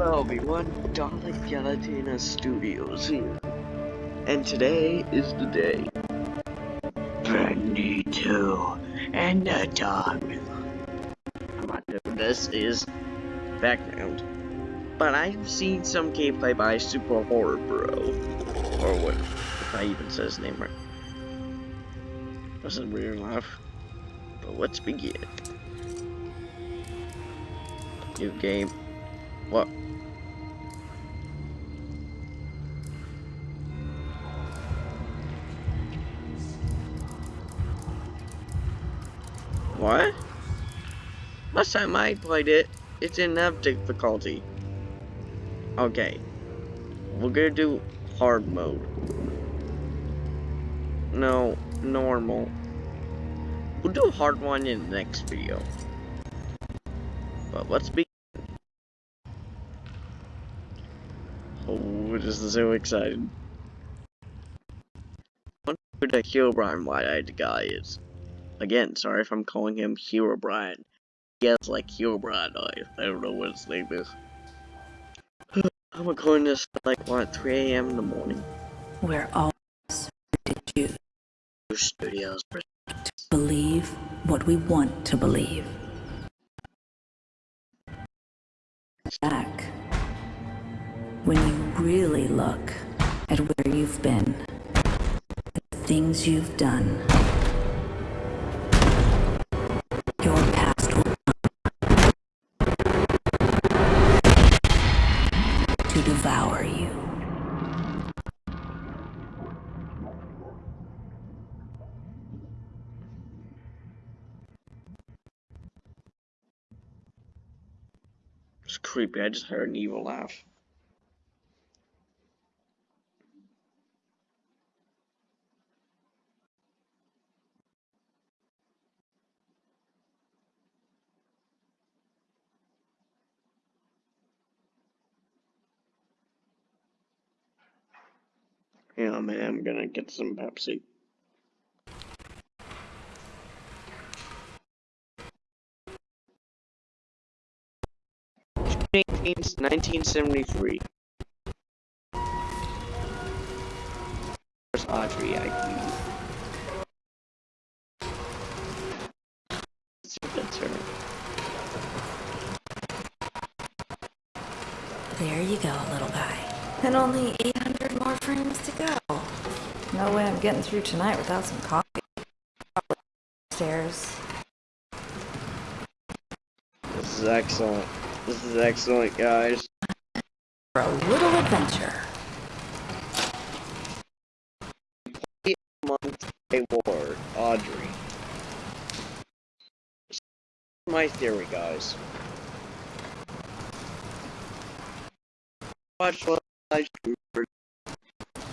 Hello everyone, Dalek Galatina Studios here. And today is the day. Brandy 2 and the dog. This is background. But I've seen some gameplay by Super Horror Bro. Or what, if I even said his name right. Wasn't weird enough. But let's begin. New game. What? What? Last time I played it, it didn't have difficulty. Okay. We're gonna do hard mode. No, normal. We'll do a hard one in the next video. But let's be This is so excited. I wonder who the Herobrine wide-eyed guy is. Again, sorry if I'm calling him Herobrine. He has like Herobrine eyes. I don't know what his name is. I'm recording this at like what 3 a.m. in the morning. We're all did you Studios. believe what we want to believe. Back. When you really look at where you've been, the things you've done, your past will to devour you. It's creepy. I just heard an evil laugh. Yeah, man, I'm gonna get some Pepsi. Eighteenth, 1973. Where's Audrey? I Let's see if that's her. There you go, little guy. And only 800 more frames to go. No way I'm getting through tonight without some coffee. Probably Upstairs. This is excellent. This is excellent, guys. For a little adventure. month award, Audrey. My theory, guys. Watched one live streamer,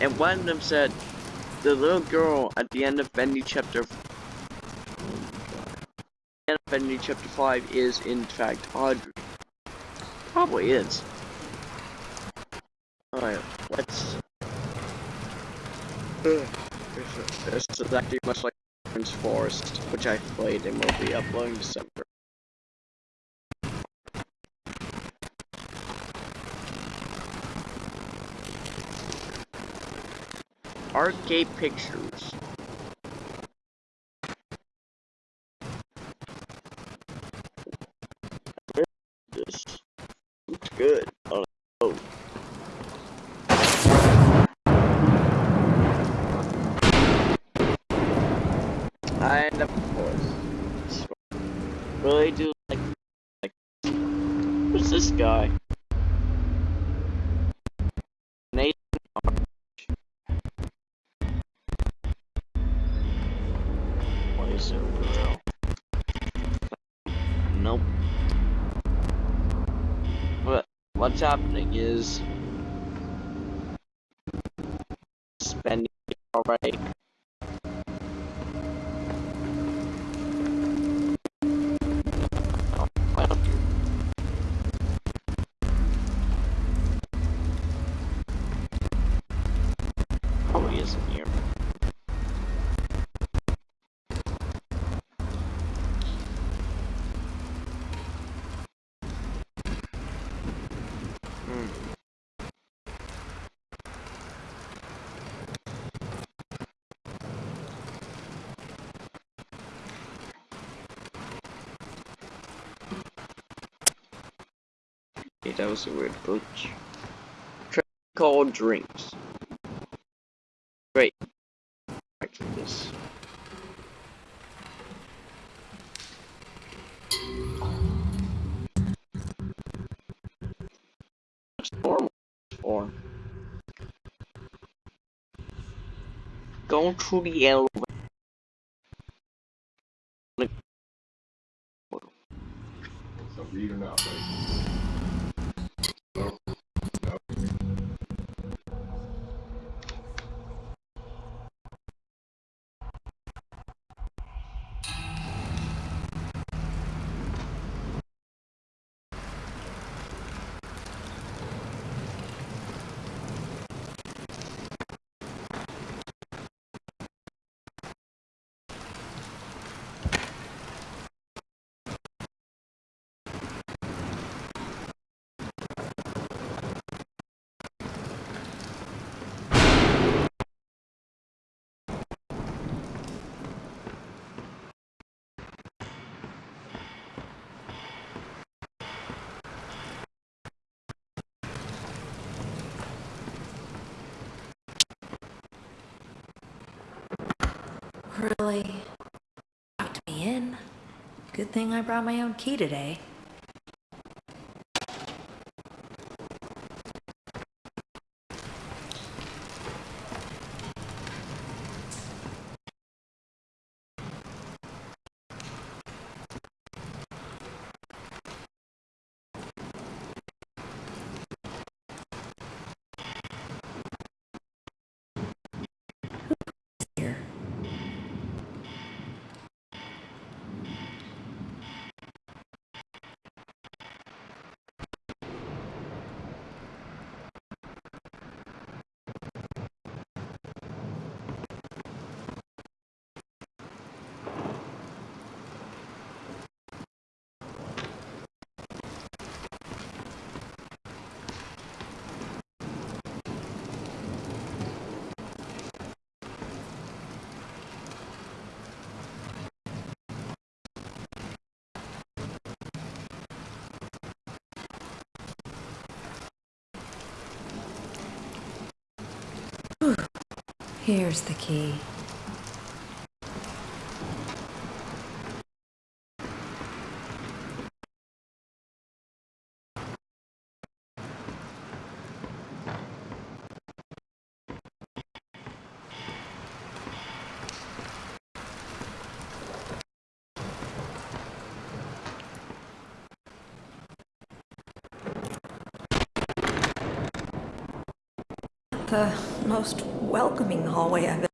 and one of them said the little girl at the end of Bendy chapter. End of Bendy chapter five is in fact Audrey. Probably is. Alright, let's. This is actually much like Prince Forest, which I played and will be uploading December. Archgate Pictures. This looks good. Oh, oh. And of course, really do like, like, who's this guy? What's happening is spending already. Oh, why don't you? Probably isn't here. Okay, that was a weird glitch. Try call drinks. Great. Back to this. What's normal for? Go to the elevator. So read or not, right? Really? Locked me in. Good thing I brought my own key today. Here. Here's the key. The most welcoming hallway I've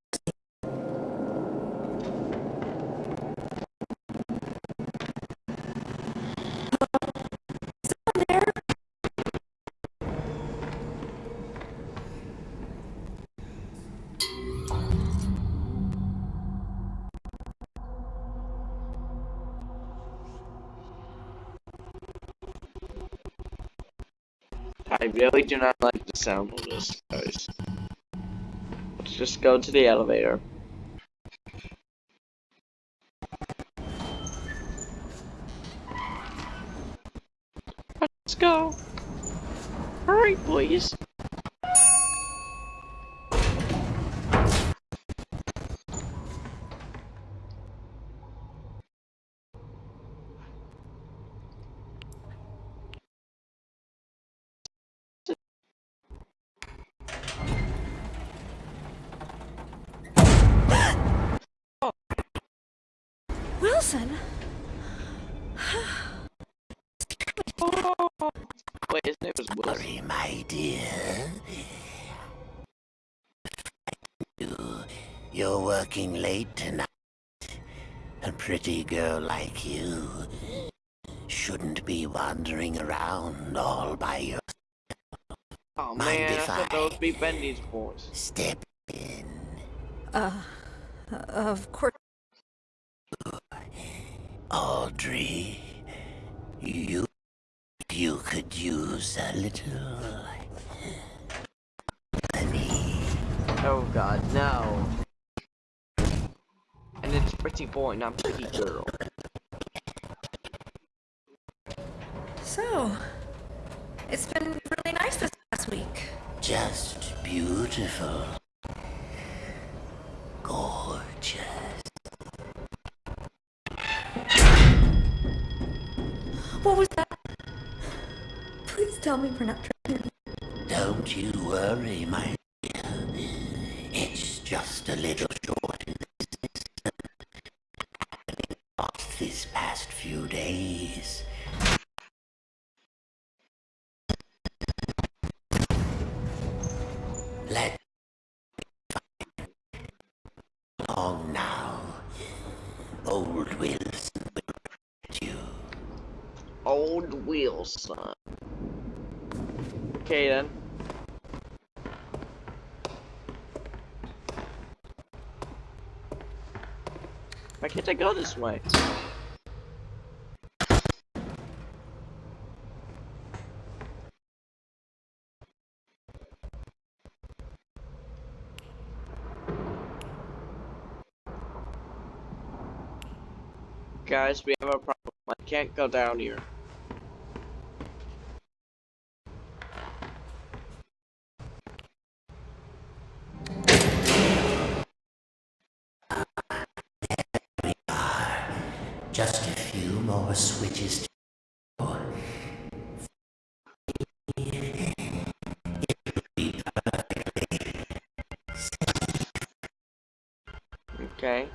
I really do not like the sound of this, guys. Let's just go to the elevator. Let's go. Hurry, please. Wilson? Wait, his name is Wilson. Sorry, my dear. You, you're working late tonight. A pretty girl like you shouldn't be wandering around all by yourself. Oh Mind man, I if thought I- that would be Bendy's voice. Step in. Uh, of course. Audrey, you you could use a little money. Oh god, no. And it's pretty boy, not pretty girl. So, It's been really nice this past week. Just beautiful. Gorgeous. Tell me we're not tripping. Don't you worry, my dear. It's just a little short in the system. Not this past few days. Let long now. Old Wilson will get you. Old Wilson. Okay then. Why can't I go this way? Guys, we have a problem. I can't go down here. Okay.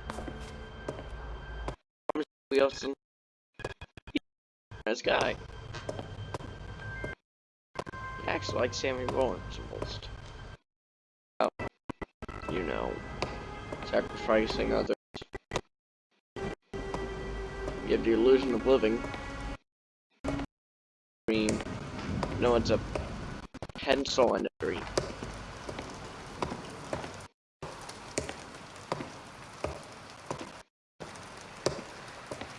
Wilson. This guy. He acts like Sammy Rollins almost. Oh, you know, sacrificing others. You have the illusion of living. I mean, no one's a pencil and a tree.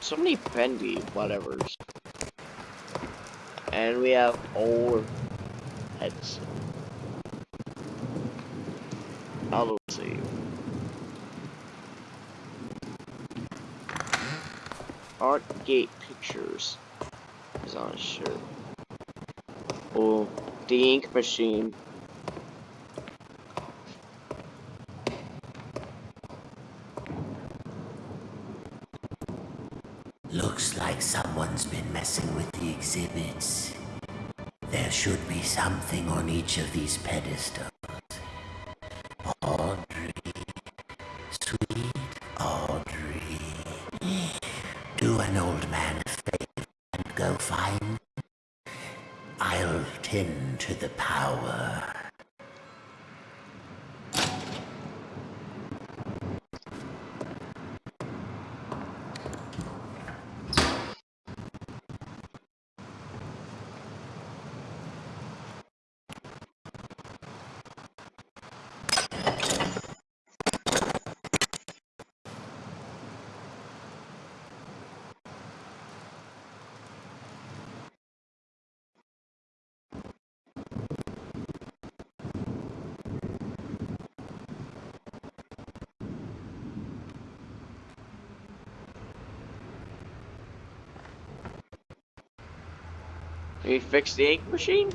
So many bendy whatevers. And we have old heads. I'll see. Art Gate Pictures is on his shirt. Oh, the ink machine. Looks like someone's been messing with the exhibits. There should be something on each of these pedestals. We fix the ink machine?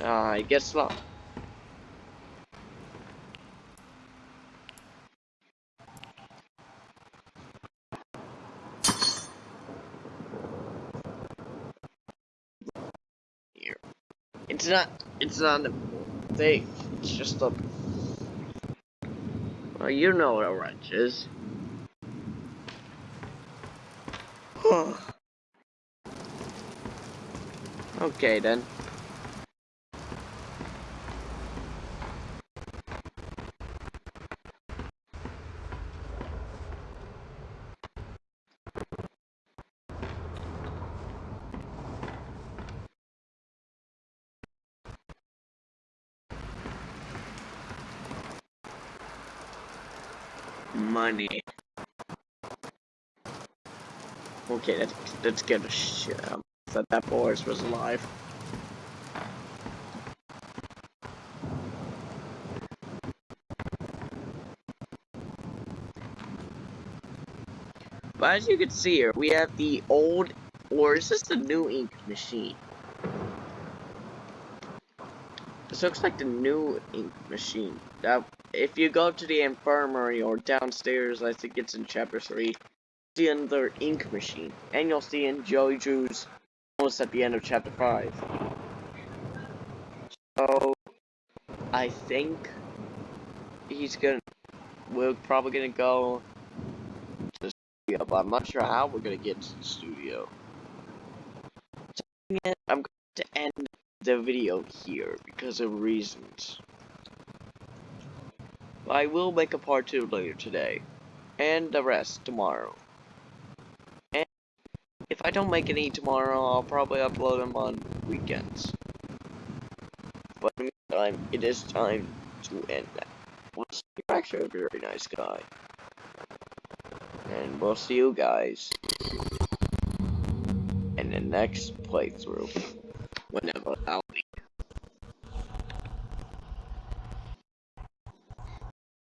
Uh, I guess not. Here. It's not, it's not a thing. It's just a... Well, you know what a wrench is. Okay then. Money. Okay, let's let's get a shit out that that Boris was alive. But as you can see here, we have the old Or is this the new ink machine? This looks like the new ink machine. That if you go to the infirmary or downstairs, I think it's in chapter three, see another ink machine, and you'll see in Joey Drew's almost at the end of chapter five. So I think he's gonna. We're probably gonna go to the studio, but I'm not sure how we're gonna get to the studio. So, I'm going to end the video here because of reasons. I will make a part 2 later today, and the rest tomorrow. I don't make any tomorrow, I'll probably upload them on weekends. But in the meantime, it is time to end that. Well, you're actually a very nice guy. And we'll see you guys in the next playthrough. Whenever I'll